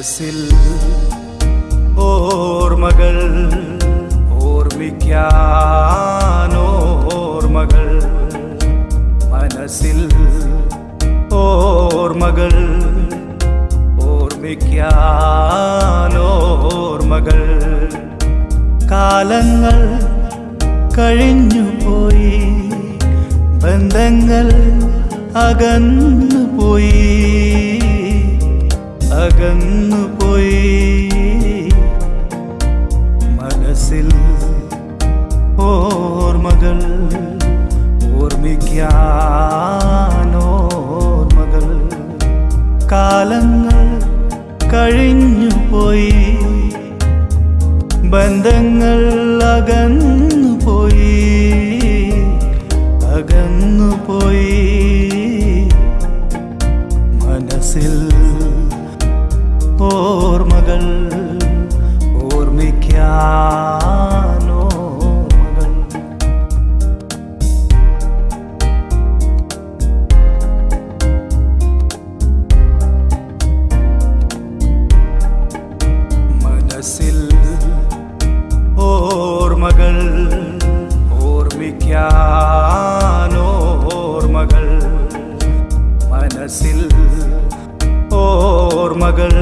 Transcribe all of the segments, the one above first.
മനസ്സിൽ ഓർമ്മകൾ ഓർമ്മിക്കാനോർമ്മകൾ മനസ്സിൽ ഓർമ്മകൾ ഓർമ്മിക്കാനോർമ്മകൾ കാലങ്ങൾ കഴിഞ്ഞു പോയി ബന്ധങ്ങൾ അകന്നുപോയി അകന്നുപോയി മനസ്സിൽ ഓർമ്മകൾ ഓർമ്മിക്കാനോർമ്മകൾ കാലങ്ങൾ കഴിഞ്ഞുപോയി. ബന്ധങ്ങൾ അകന്നുപോയി. അകന്നുപോയി. മനസ്സിൽ മനസ്സിൽ ഓർമ്മകൾ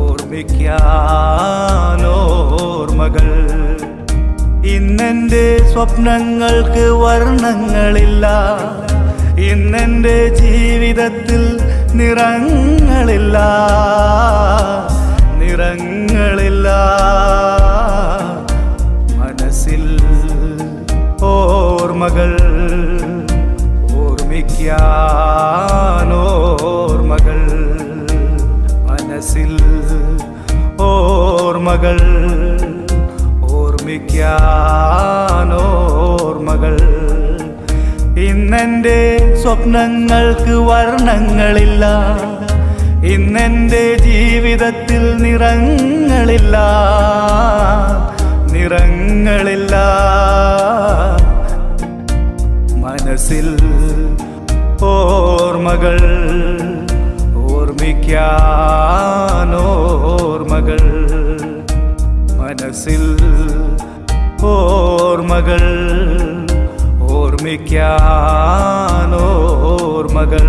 ഓർമ്മിക്കോർമ്മകൾ ഇന്നെന്റെ സ്വപ്നങ്ങൾക്ക് വർണങ്ങളില്ല ഇന്നെന്റെ ജീവിതത്തിൽ നിറങ്ങളില്ല നിറങ്ങളില്ല. മനസ്സിൽ ഓർമ്മകൾ ഓർമ്മിക്കാനോർമ്മകൾ ഇന്നെന്റെ സ്വപ്നങ്ങൾക്ക് വർണങ്ങളില്ല ഇന്നെന്റെ ജീവിതത്തിൽ നിറങ്ങളില്ല നിറങ്ങളില്ല. മനസ്സിൽ ഓർമ്മകൾ ഓർമ്മിക്കാനോർമ്മകൾ മനസ്സിൽ ഓർമ്മകൾ ഓർമ്മിക്കാനോർമ്മകൾ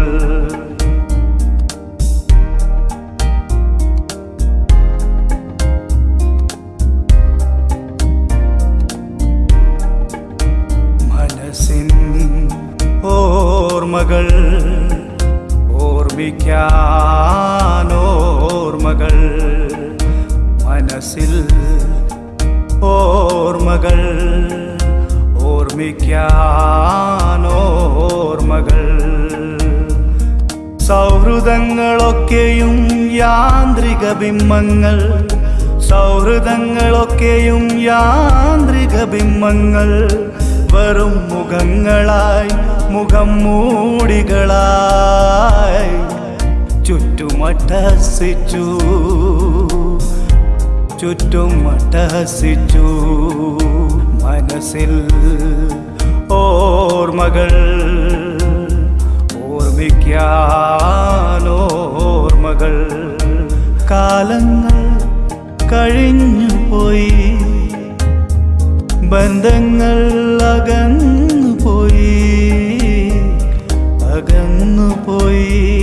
മനസ്സിൻ ഓർമ്മകൾ ഓർമ്മിക്കാനോർമ്മകൾ മനസ്സിൽ ഓർമ്മകൾ. ഓർമ്മിക്കാനോർമ്മകൾ. സൗഹൃദങ്ങളൊക്കെയും യാന്ത്രിക ബിംബങ്ങൾ സൗഹൃദങ്ങളൊക്കെയും യാന്ത്രിക ബിംബങ്ങൾ വെറും മുഖങ്ങളായി മുഖം മൂടികളായി ചുറ്റുമട്ടസിച്ചു. ചുറ്റും അട്ടഹസിച്ചു മനസ്സിൽ ഓർമ്മകൾ ഓർമ്മിക്കാനോർമ്മകൾ. കാലങ്ങൾ കഴിഞ്ഞുപോയി. ബന്ധങ്ങൾ അകന്നുപോയി അകന്നുപോയി.